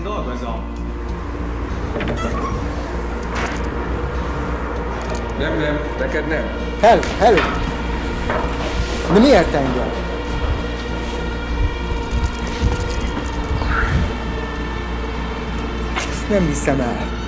ezen dolgozom. Nem, nem, neked nem. Hello, hello. De miért engem? Ezt nem hiszem el.